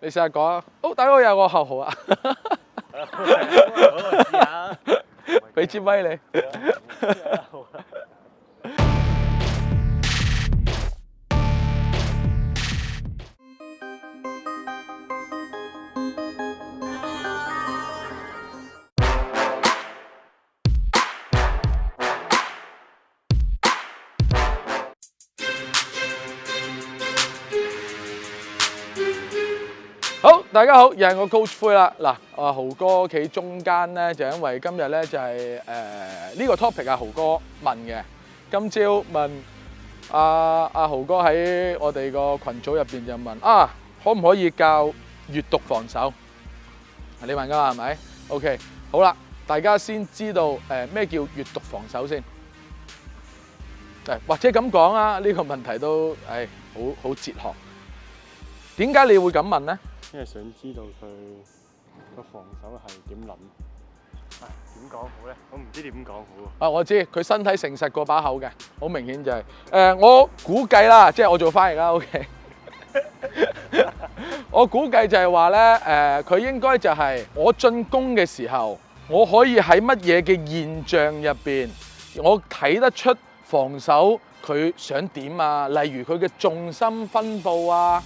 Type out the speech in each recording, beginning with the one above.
你下讲講，哦，大佬有個喉号啊，俾支咪你。大家好，又系我高灰啦。嗱，阿豪哥企中间咧，就因为今日咧就系诶呢个 topic 啊，豪哥问嘅。今朝问阿阿豪哥喺我哋个群组入边就问啊，可唔可以教阅读防守？你问噶系咪？OK，好啦，大家先知道诶咩叫阅读防守先。诶，或者咁讲啊，呢个问题都诶好好哲学。点解你会咁问咧？因为想知道佢个防守系点谂？点讲好咧？我唔知点讲好啊！我知佢身体诚实過把口嘅，好明显就系诶，我估计啦，即系我做翻译啦。O.K. 我估计就系话咧，诶，佢应该就系我进攻嘅时候，我可以喺乜嘢嘅现象入边，我睇得出防守佢想点啊？例如佢嘅重心分布啊？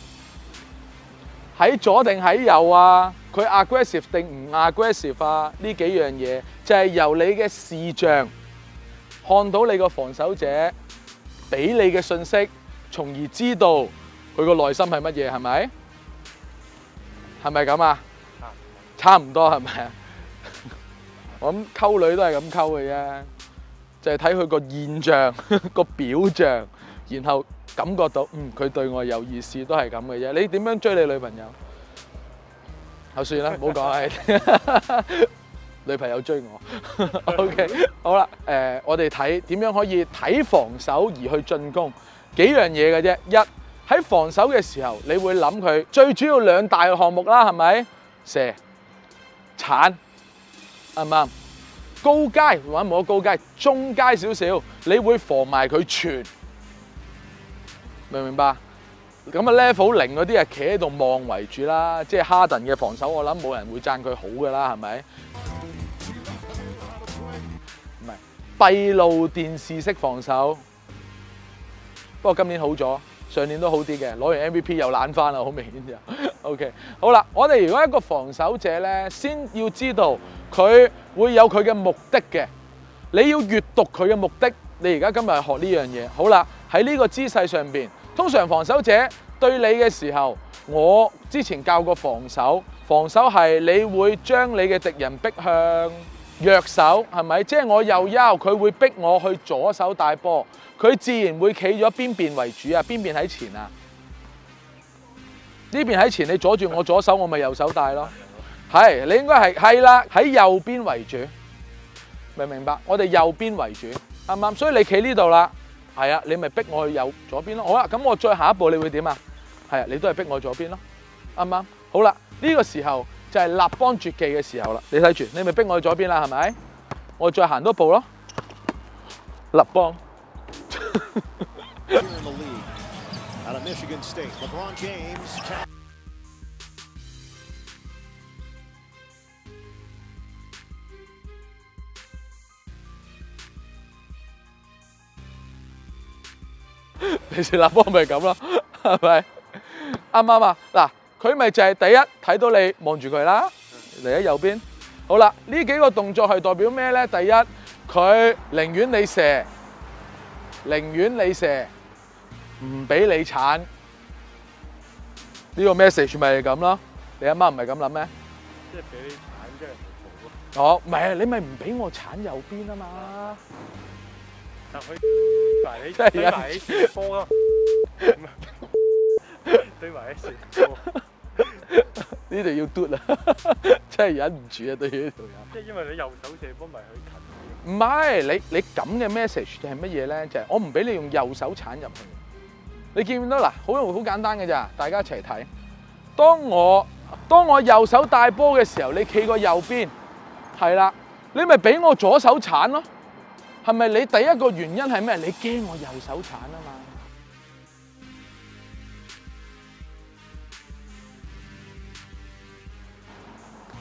喺左定喺右啊？佢 aggressive 定唔 aggressive 啊？呢幾樣嘢就係由你嘅視像看到你個防守者俾你嘅信息，從而知道佢個內心係乜嘢，係咪？係咪咁啊？差唔多係咪啊？我諗溝女都係咁溝嘅啫，就係睇佢個現象、個表象，然後。感覺到嗯佢對我有意思都係咁嘅啫。你點樣追你女朋友？就算啦，好講啦。女朋友追我。OK，好啦，誒，我哋睇點樣可以睇防守而去進攻幾樣嘢嘅啫。一喺防守嘅時候，你會諗佢最主要兩大項目啦，係咪射、鏟啱唔啱？高階或唔冇高階，中階少少，你會防埋佢全。明唔明白？咁啊，Level 零嗰啲啊，企喺度望为主啦。即系哈登嘅防守，我谂冇人会赞佢好噶啦，系咪？唔系闭路电视式防守。不过今年好咗，上年都好啲嘅，攞完 MVP 又懶翻啦，好明显就 OK，好啦，我哋如果一个防守者咧，先要知道佢会有佢嘅目的嘅。你要阅读佢嘅目的。你而家今日学呢样嘢，好啦，喺呢个姿势上边。通常防守者对你嘅时候，我之前教过防守，防守係你会将你嘅敌人逼向弱手，係咪？即系我右腰，佢会逼我去左手带波，佢自然会企咗边边为主啊，边边喺前啊，呢边喺前，你阻住我左手，我咪右手带咯，係，你应该係係啦，喺右边为主，明唔明白？我哋右边为主，啱唔啱？所以你企呢度啦。系啊，你咪逼我去右左邊咯。好啦，咁我再下一步，你会点啊？系啊，你都系逼我左邊咯，啱唔啱？好啦，呢個時候就係立邦絕技嘅時候啦。你睇住，你咪逼我去左邊啦，係咪？我再行多步咯，立邦。你射立波咪咁咯，系咪？啱啱啊？嗱，佢咪就系第一睇到你望住佢啦，嚟喺右边。好啦，呢几个动作系代表咩咧？第一，佢宁愿你射，宁愿你射，唔俾你铲。呢个 message 咪系咁咯？你阿妈唔系咁谂咩？即系俾你铲，即系好。好咯。系啊，你咪唔俾我铲右边啊嘛。对埋你，对埋你，波咯！对埋你，呢条 y o u t 啦，真系忍唔住啊！对于呢度人，即系因为你右手射波咪去近唔系，你你咁嘅 message 系乜嘢咧？就系我唔俾你用右手铲入去。你见唔见到嗱？好容易，好简单嘅咋？大家一齐睇。当我当我右手带波嘅时候，你企个右边，系啦，你咪俾我左手铲咯。系咪你第一個原因係咩？你驚我右手鏟啊嘛？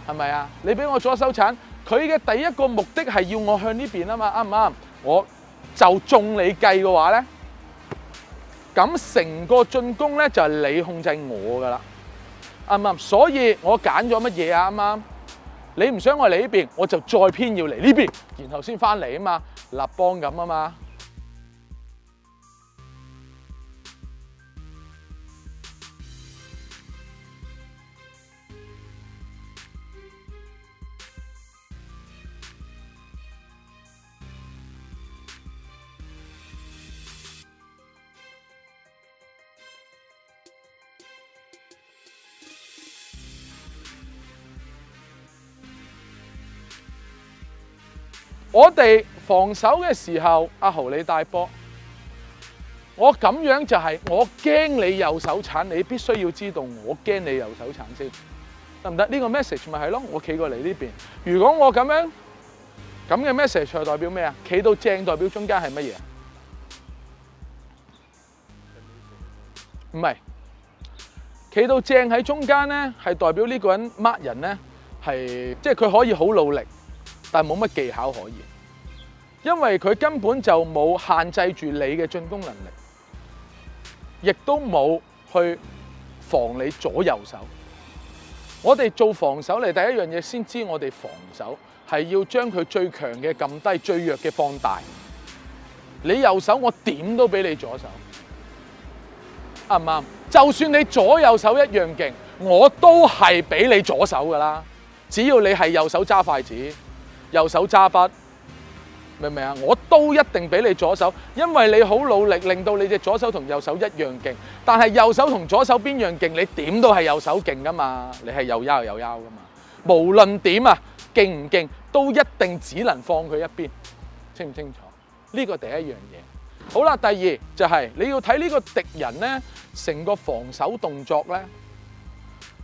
係咪啊？你俾我左手鏟，佢嘅第一個目的係要我向呢邊啊嘛？啱唔啱？我就中你計嘅話咧，咁成個進攻咧就係你控制我噶啦，啱唔啱？所以我揀咗乜嘢啊？啱唔啱？你唔想我嚟呢边，我就再偏要嚟呢边，然后先翻嚟啊嘛，立邦咁啊嘛。我哋防守嘅时候，阿豪你大波，我咁样就系我惊你右手铲，你必须要知道我惊你右手铲先得唔得？呢个 message 咪系咯？我企过嚟呢边，如果我咁样咁嘅 message 代表咩啊？企到正代表中间系乜嘢？唔系，企到正喺中间咧，系代表呢个人 mark 人咧，系即系佢可以好努力，但系冇乜技巧可言。因为佢根本就冇限制住你嘅进攻能力，亦都冇去防你左右手。我哋做防守嚟第一样嘢，先知我哋防守系要将佢最强嘅揿低，最弱嘅放大。你右手我点都比你左手啱唔啱？就算你左右手一样劲，我都系比你左手噶啦。只要你系右手揸筷子，右手揸笔。明唔明啊？我都一定俾你左手，因为你好努力，令到你只左手同右手一样劲。但系右手同左手边样劲，你点都系右手劲噶嘛？你系右幺右腰噶嘛？无论点啊，劲唔劲，都一定只能放佢一边，清唔清楚？呢个第一样嘢。好啦，第二就系你要睇呢个敌人咧，成个防守动作咧。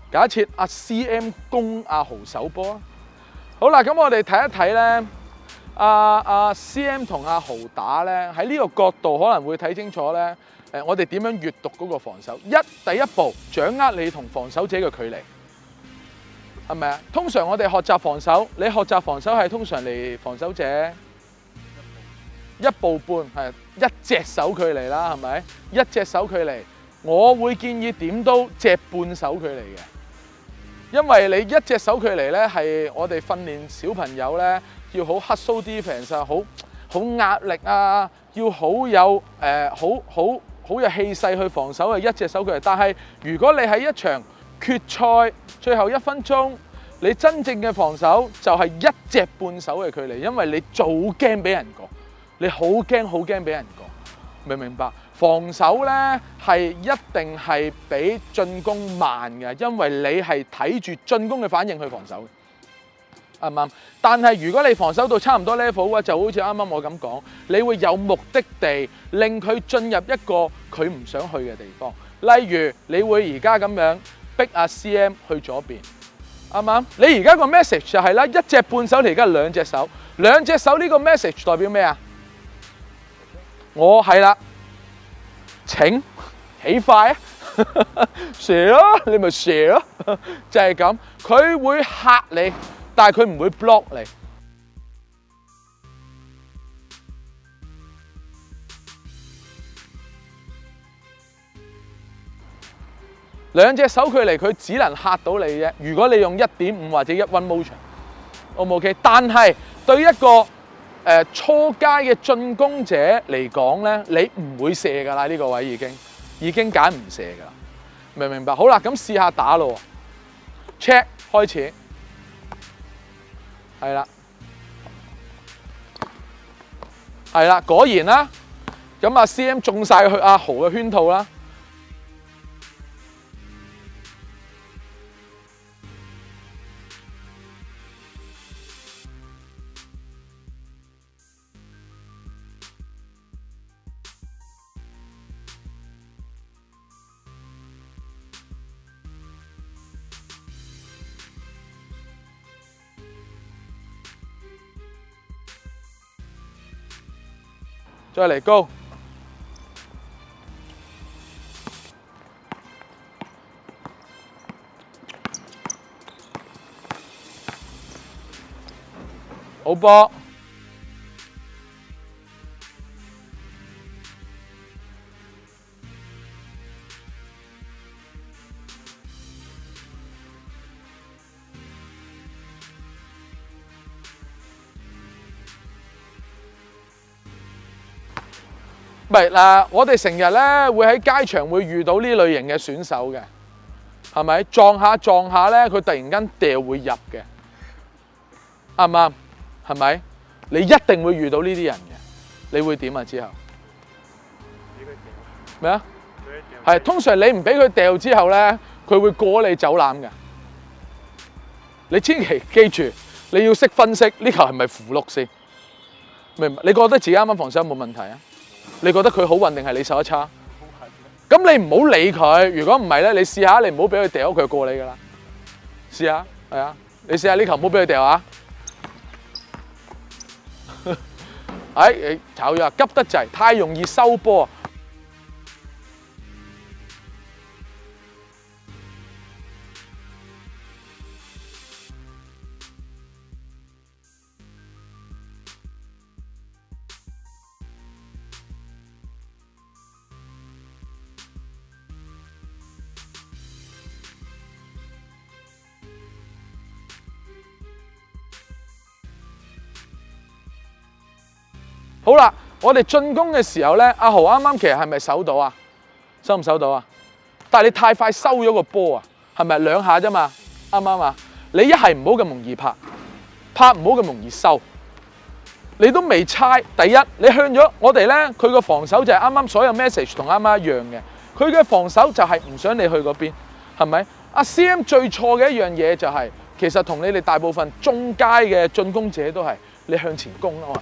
假设阿 CM 攻阿豪手波，好啦，咁我哋睇一睇咧。阿阿 CM 同阿豪打咧，喺呢个角度可能会睇清楚咧。诶，我哋点样阅读嗰个防守？一第一步掌握你同防守者嘅距离，系咪啊？通常我哋学习防守，你学习防守系通常嚟防守者一步半，系一隻手距离啦，系咪？一隻手距离，我会建议点都只半手距离嘅，因为你一隻手距离咧系我哋训练小朋友咧。要好黑 n 啲 e 啊，好好壓力啊！要好有誒，好好好有氣勢去防守嘅一隻手距離。但係如果你喺一場決賽最後一分鐘，你真正嘅防守就係一隻半手嘅距離，因為你做驚俾人過，你好驚好驚俾人過，明唔明白？防守呢係一定係比進攻慢嘅，因為你係睇住進攻嘅反應去防守。啱啱？但系如果你防守到差唔多 level 嘅话，就好似啱啱我咁讲，你会有目的地令佢进入一个佢唔想去嘅地方。例如你会而家咁样逼阿 C.M. 去左边，啱啱？你而家个 message 就系啦，一只半手嚟，而家两只手，两只手呢个 message 代表咩啊？我系啦，请起快啊！蛇 咯，你咪蛇咯，就系咁，佢会吓你。但系佢唔會 block 你。兩隻手距離佢只能嚇到你啫。如果你用一點五或者一 one motion，O 唔 OK？但係對一個誒初階嘅進攻者嚟講咧，你唔會射㗎啦。呢個位已經已經揀唔射㗎啦。明唔明白？好啦，咁試下打咯。Check 開始。系啦，系啦，果然啦，咁啊，C M 中晒佢阿豪嘅圈套啦。cho lại câu Oppo 唔系嗱，我哋成日咧会喺街场会遇到呢类型嘅选手嘅，系咪撞下撞下咧，佢突然间掉会入嘅，啱唔啱？系咪？你一定会遇到呢啲人嘅，你会点啊？之后咩啊？系通常你唔俾佢掉之后咧，佢会过你走榄嘅。你千祈记住，你要识分析呢球系咪扶碌先？唔，你觉得自己啱啱防守有冇问题啊？你覺得佢好运定係你手差？咁你唔好理佢。如果唔係咧，你試下，你唔好俾佢掉，佢過你噶啦。試下，系啊，你試下呢球唔好俾佢掉啊！哎，炒药急得滯，太容易收波。好啦，我哋进攻嘅时候咧，阿豪啱啱其实系咪守到啊？收唔守到啊？但系你太快收咗个波啊？系咪两下啫嘛？啱啱啊？你一系唔好咁容易拍，拍唔好咁容易收，你都未猜。第一，你向咗我哋咧，佢个防守就系啱啱所有 message 同啱啱一样嘅，佢嘅防守就系唔想你去嗰边，系咪？阿 CM 最错嘅一样嘢就系，其实同你哋大部分中街嘅进攻者都系，你向前攻啊嘛。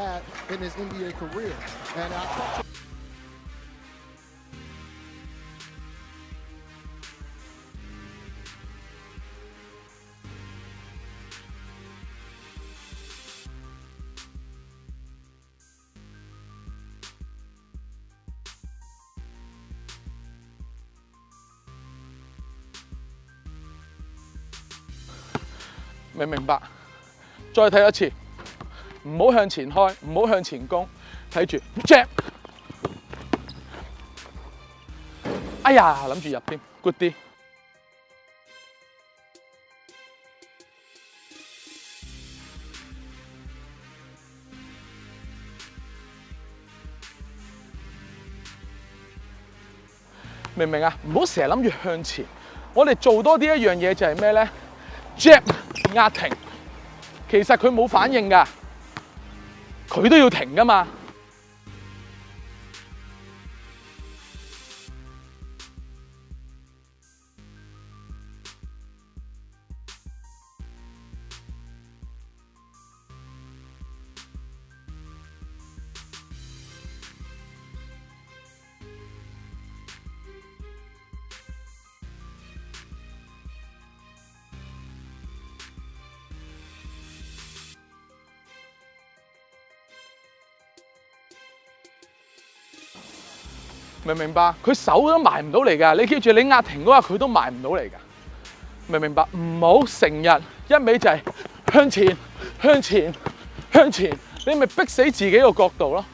had in his NBA career. And I mình mình bạn cho 唔好向前开，唔好向前攻，睇住 j a m p 哎呀，谂住入添 g o o d 啲。明唔明啊？唔好成日谂住向前，我哋做多啲一样嘢就系咩呢 j a m p 压停，其实佢冇反应㗎。佢都要停噶嘛。明白，佢手都埋唔到嚟噶。你记住，你压停嗰日佢都埋唔到嚟噶。明唔明白，唔好成日一味就系向前、向前、向前，你咪逼死自己个角度咯。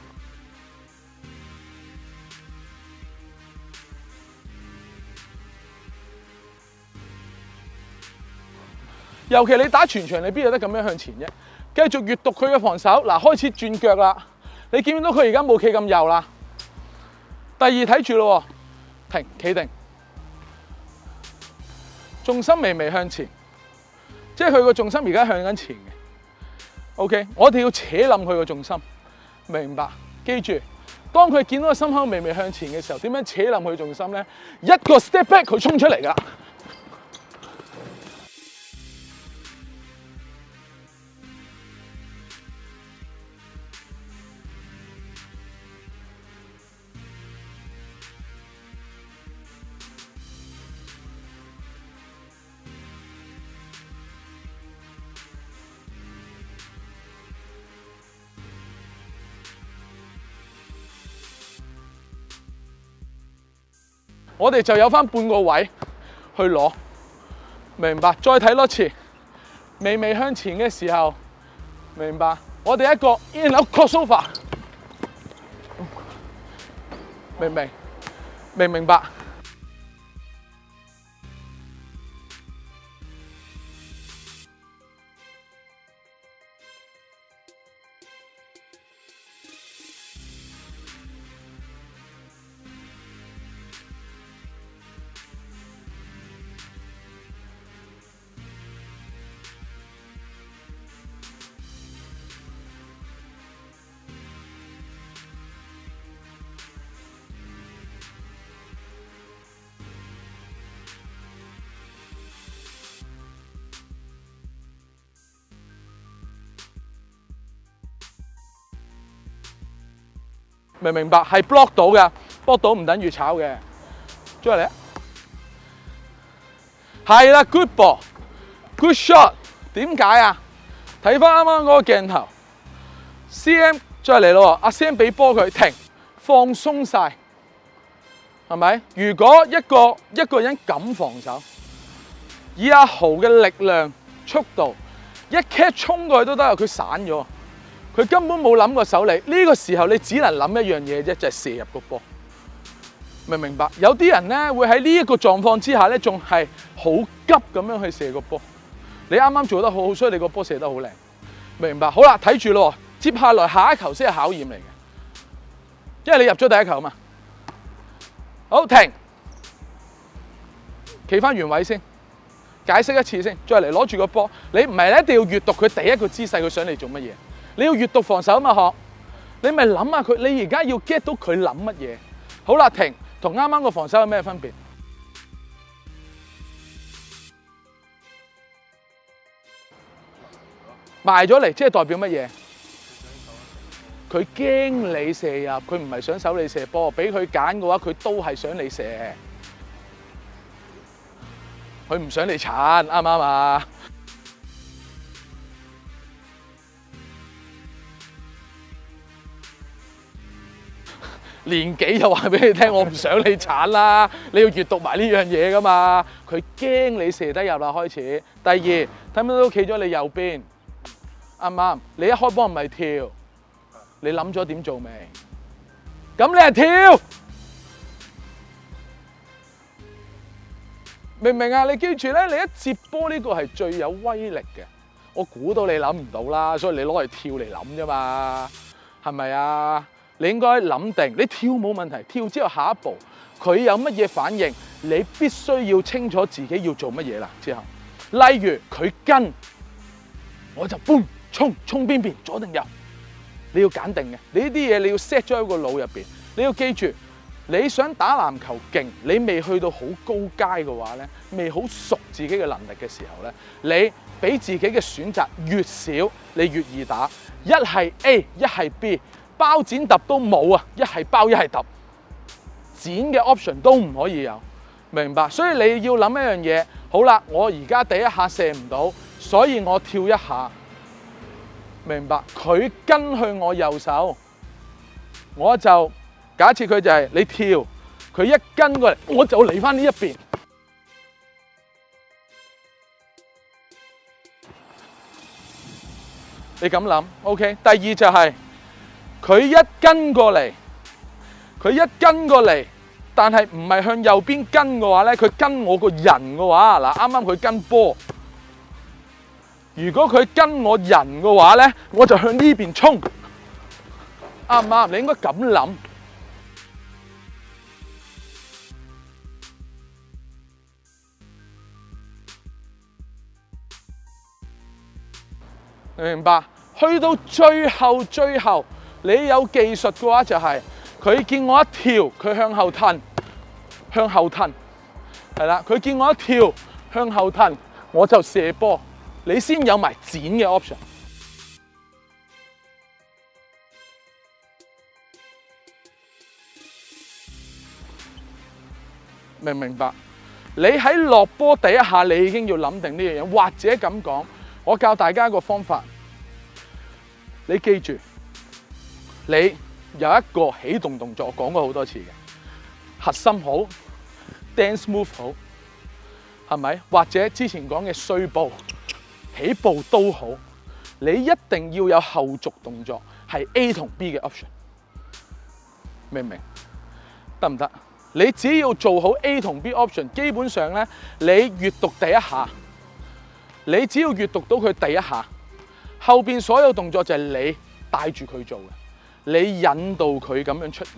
尤其你打全场，你边有得咁样向前啫？继续阅读佢嘅防守，嗱，开始转脚啦。你唔见到佢而家冇企咁右啦。第二睇住咯，停，企定，重心微微向前，即系佢个重心而家向紧前嘅。OK，我哋要扯冧佢个重心，明白？记住，当佢见到个心口微微向前嘅时候，点样扯冧佢重心咧？一个 step back，佢冲出嚟噶。我哋就有翻半個位去攞，明白？再睇多次，微微向前嘅時候，明白？我哋一個 in a crossover，明唔明？明唔明白？明明白系 block 到嘅，block 到唔等于炒嘅。再嚟係系啦，good ball，good shot。点解啊？睇翻啱啱嗰个镜头，C M 再嚟咯，阿 c m 俾波佢停，放松晒，系咪？如果一个一个人敢防守，以阿豪嘅力量、速度一 cat 冲过去都得，佢散咗。佢根本冇谂过手嚟，呢个时候你只能谂一样嘢啫，就系射入个波，明唔明白？有啲人咧会喺呢一个状况之下咧，仲系好急咁样去射个波。你啱啱做得好好，所以你个波射得好靓，明白？好啦，睇住咯，接下来下一球先系考验嚟嘅，因为你入咗第一球嘛。好，停，企翻原位先，解释一次先，再嚟攞住个波，你唔系一定要阅读佢第一个姿势，佢想你做乜嘢？你要阅读防守啊嘛，学你咪谂下佢，你而家要 get 到佢谂乜嘢？好啦，停，同啱啱个防守有咩分别？埋咗嚟，即系代表乜嘢？佢惊你射入，佢唔系想守你射波，俾佢拣嘅话，佢都系想你射，佢唔想你铲，啱唔啱啊？年纪又话俾你听，我唔想你铲啦，你要阅读埋呢样嘢噶嘛？佢惊你射得入啦，开始。第二，睇睇到企咗你右边，啱唔啱？你一开波唔系跳，你谂咗点做未？咁你系跳，明唔明啊？你记住咧，你一接波呢个系最有威力嘅，我估到你谂唔到啦，所以你攞嚟跳嚟谂啫嘛，系咪啊？你应该谂定，你跳冇问题，跳之后下一步佢有乜嘢反应，你必须要清楚自己要做乜嘢啦。之后，例如佢跟，我就搬，冲，冲边边，左定右，你要拣定嘅。你呢啲嘢你要 set 咗喺个脑入边，你要记住，你想打篮球劲，你未去到好高阶嘅话咧，未好熟自己嘅能力嘅时候咧，你俾自己嘅选择越少，你越易打。一系 A，一系 B。包剪揼都冇啊！一系包一系揼，剪嘅 option 都唔可以有，明白？所以你要谂一样嘢。好啦，我而家第一下射唔到，所以我跳一下，明白？佢跟去我右手，我就假设佢就系你跳，佢一跟过嚟，我就嚟翻呢一边。你咁谂，OK？第二就系。佢一跟过嚟，佢一跟过嚟，但系唔系向右边跟嘅话咧，佢跟我个人嘅话，嗱，啱啱佢跟波。如果佢跟我人嘅话咧，我就向呢边冲，啱唔啱？你应该紧谂，你明白？去到最后，最后。你有技術嘅話，就係佢見我一跳，佢向後吞。向後吞，係啦。佢見我一跳，向後吞，我就射波，你先有埋剪嘅 option。明唔明白？你喺落波第一下，你已經要諗定呢樣嘢，或者咁講，我教大家一個方法，你記住。你有一個起動動作，我講過好多次嘅核心好，dance move 好，係咪？或者之前講嘅碎步、起步都好，你一定要有後續動作，係 A 同 B 嘅 option，明唔明？得唔得？你只要做好 A 同 B option，基本上咧，你閱讀第一下，你只要閱讀到佢第一下，後面所有動作就係你帶住佢做嘅。你引導佢咁樣出現，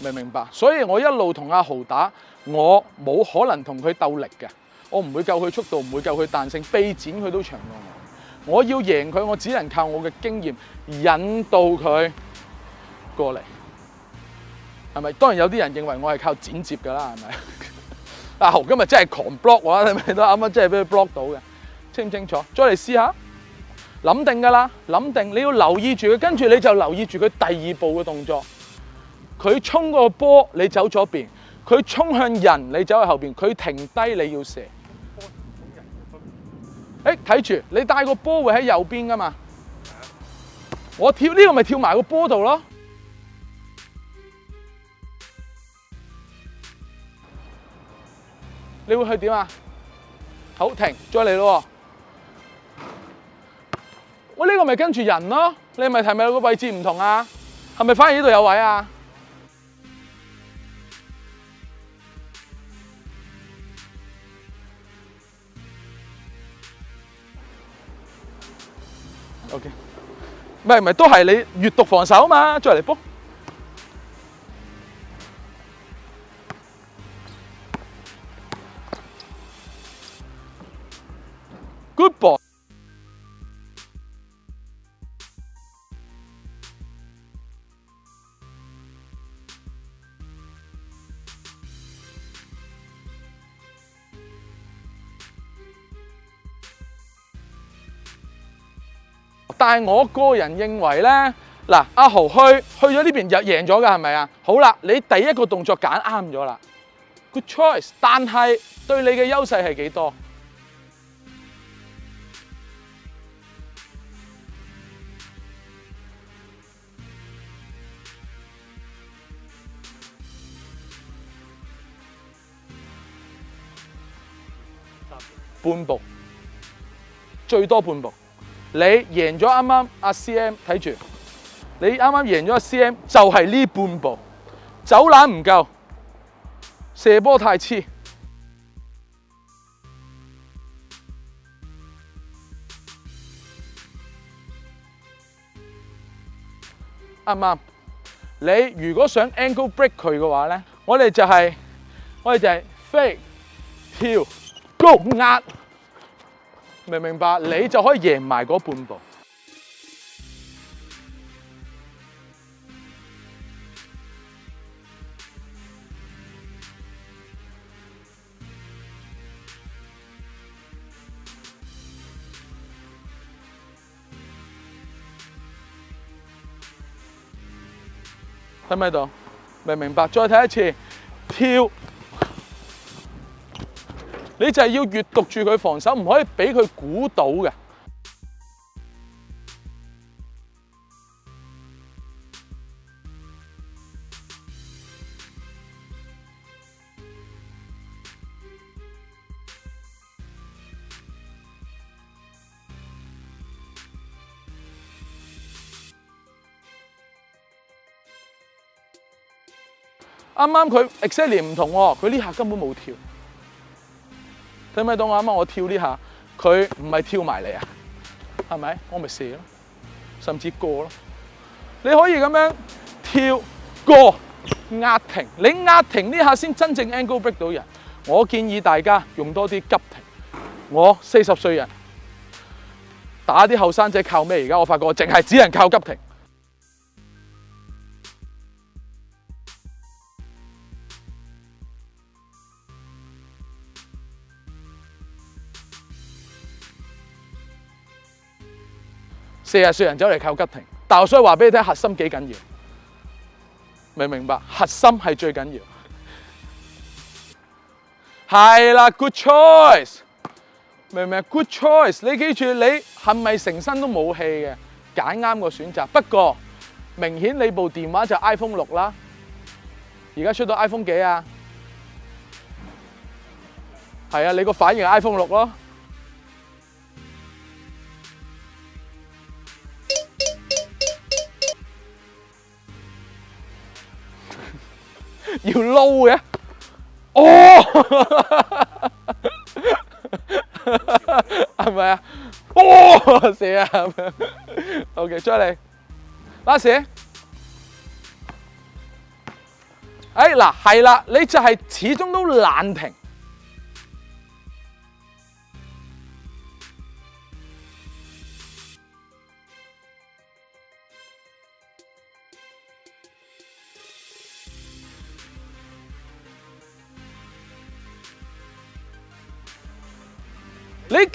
明唔明白？所以我一路同阿豪打，我冇可能同佢鬥力嘅，我唔會夠佢速度，唔會夠佢彈性，被展佢都長過我。我要贏佢，我只能靠我嘅經驗引導佢過嚟，係咪？當然有啲人認為我係靠剪接噶啦，係咪？阿豪今日真係狂 block 喎，你都啱啱真係俾佢 block 到嘅，清唔清楚？再嚟試下。谂定噶啦，谂定，你要留意住佢，跟住你就留意住佢第二步嘅动作。佢冲个波，你走左边；佢冲向人，你走去后边；佢停低，你要射。诶，睇住，你带个波会喺右边噶嘛？我跳呢个咪跳埋个波度咯。你会去点啊？好，停，再嚟咯。呢个咪跟住人咯，你咪睇咪个位置唔同啊，系咪反而呢度有位啊？OK，咪咪都系你阅读防守嘛，再嚟 book。系我个人认为咧，嗱，阿豪去去咗呢边就赢咗噶，系咪啊？好啦，你第一个动作拣啱咗啦，good choice。但系对你嘅优势系几多？半步，最多半步。你贏咗啱啱阿 CM 睇住，你啱啱贏咗阿 CM 就係呢半步，走攬唔夠，射波太黐，啱啱。你如果想 angle break 佢嘅話咧，我哋就係，我哋就係 fake 跳，e go 壓。明明白，你就可以贏埋嗰半步。睇唔睇到？明明白，再睇一次，跳。你就係要閲讀住佢防守，唔可以俾佢估到嘅。啱啱佢 e x c e l l i n 唔同喎，佢呢下根本冇跳。睇唔睇到我啱啱我跳呢下，佢唔系跳埋嚟啊，系咪？我咪射咯，甚至过咯。你可以咁样跳过压停，你压停呢下先真正 angle break 到人。我建議大家用多啲急停。我四十歲人打啲後生仔靠咩？而家我發覺淨係只能靠急停。四日少人走嚟靠吉庭，但我所以话俾你听，核心几紧要，明唔明白？核心系最紧要，系啦，good choice，明唔明？good choice，你记住，你系咪成身都冇气嘅？拣啱个选择，不过明显你部电话就 iPhone 六啦，而家出到 iPhone 几啊？系啊，你个反应 iPhone 六咯。kiểu lâu vậy Ô Anh à, Ô Xỉa à. Ok chơi đi Lá xỉa Ê 嗱係啦你就係始終都懶停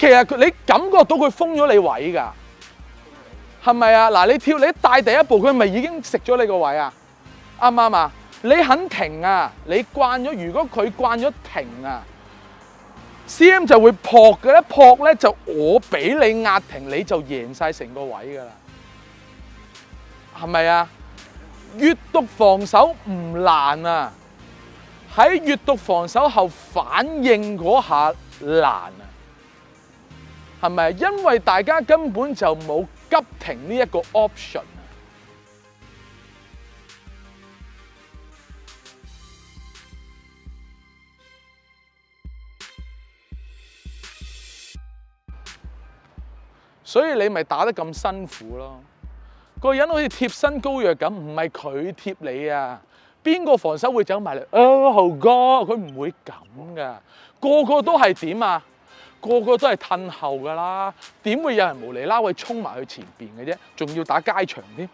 其實你感覺到佢封咗你位㗎，係咪啊？嗱，你跳你帶第一步，佢咪已經食咗你個位啊？啱唔啱啊？你肯停啊？你慣咗，如果佢慣咗停啊，C M 就會撲嘅咧。撲咧就我俾你壓停，你就贏晒成個位㗎啦。係咪啊？阅讀防守唔難啊，喺阅讀防守後反應嗰下難啊。系咪？因为大家根本就冇急停呢一个 option 所以你咪打得咁辛苦咯。个人好似贴身高约咁，唔系佢贴你啊。边个防守会走埋嚟？啊，豪哥，佢唔会咁噶，个个都系点啊？个个都系褪后噶啦，点会有人无厘啦去冲埋去前边嘅啫？仲要打街场添？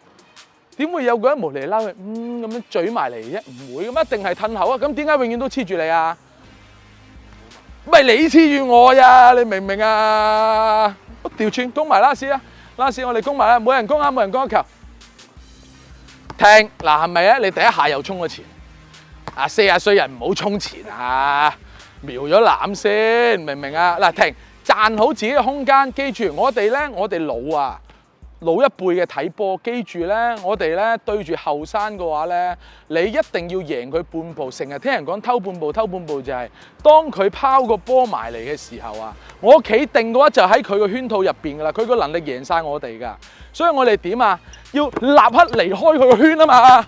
点会有个人无厘啦去咁样咀埋嚟啫？唔会咁，一定系褪后啊！咁点解永远都黐住你啊？咪你黐住我呀？你明唔明啊？我调轉攻埋拉屎啊！拉屎我哋攻埋啦，冇人攻啊，冇人攻一球。停嗱，系咪啊？你第一下又冲咗前？啊，四啊歲人唔好冲前啊！瞄咗攬先，明唔明啊？嗱，停，站好自己嘅空間。記住，我哋咧，我哋老啊，老一輩嘅睇波。記住咧，我哋咧對住後生嘅話咧，你一定要贏佢半步。成日聽人講偷半步，偷半步就係當佢拋個波埋嚟嘅時候啊！我企定嘅話就喺佢個圈套入邊噶啦，佢個能力贏晒我哋噶。所以我哋點啊？要立刻離開佢個圈啊嘛！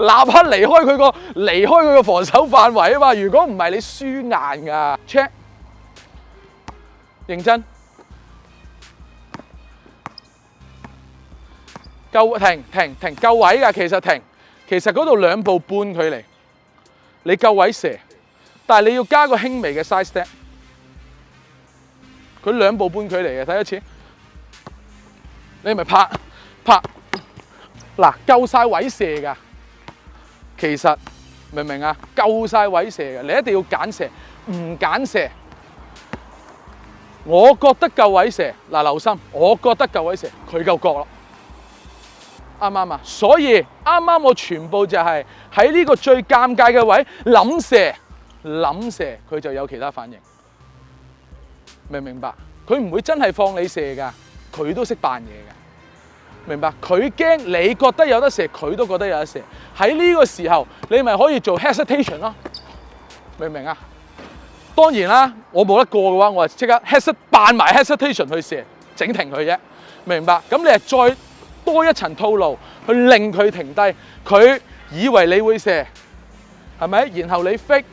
立刻離開佢個離開佢個防守範圍啊嘛！如果唔係你輸硬噶 check，認真夠停停停夠位噶，其實停其實嗰度兩步半距離，你夠位射，但係你要加個輕微嘅 s i z e step，佢兩步半距離嘅睇一次，你咪拍拍嗱夠曬位射噶。其实明唔明啊？够晒位射嘅，你一定要拣射，唔拣射，我觉得够位射。嗱，留心，我觉得够位射，佢够角咯，啱唔啱啊？所以啱啱我全部就系喺呢个最尴尬嘅位谂射，谂射，佢就有其他反应，明唔明白？佢唔会真系放你射噶，佢都识扮嘢嘅。明白，佢驚你覺得有得射，佢都覺得有得射。喺呢個時候，你咪可以做 hesitation 咯，明唔明啊？當然啦，我冇得過嘅話，我係即刻 hesit 扮埋 hesitation 去射，整停佢啫。明白？咁你係再多一層套路去令佢停低，佢以為你會射，係咪？然後你 fake，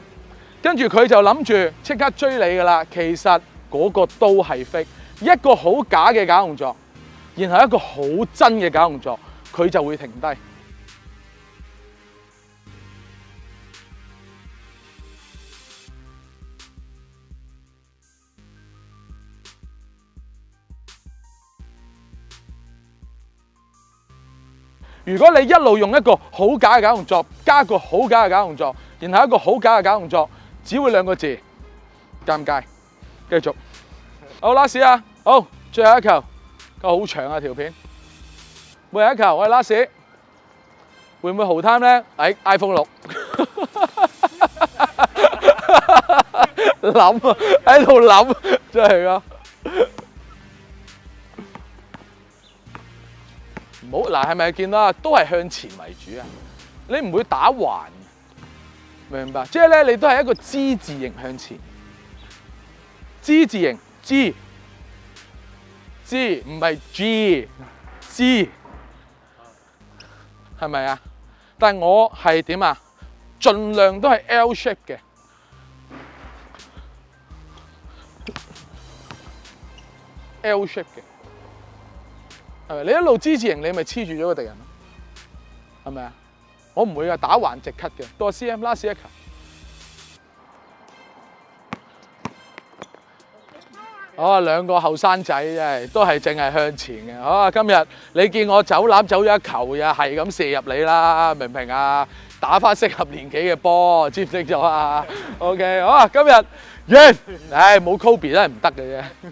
跟住佢就諗住即刻追你噶啦。其實嗰個都係 fake，一個好假嘅假動作。然後一個好真嘅假動作，佢就會停低。如果你一路用一個好假嘅假動作，加個好假嘅假動作，然後一個好假嘅假動作，只會兩個字：尷尬。繼續，好拉屎啊！好，最後一球。好长啊条片，每阿一球，我系拉屎，会唔会豪贪咧？喺 iPhone 六，啊，喺度諗，真系噶，唔好嗱，系咪见啦？都系向前为主啊，你唔会打环，明白？即系咧，你都系一个之字形向前，之字形之。G 唔系 G，G 系咪啊？但系我系点啊？尽量都系 l s h a p e 嘅 l s h a p e 嘅，系咪？你一路支持型，你咪黐住咗个敌人咯，系咪啊？我唔会啊，打横直 cut 嘅，到个 C M 啦，C 一个。哦，兩個後生仔真係都係淨係向前嘅。啊，今日你見我走攬走咗一球呀，係咁射入你啦，明唔明啊？打翻適合年紀嘅波，接唔接咗啊？OK，好啊，今日完。唉，冇 Kobe 都係唔得嘅啫。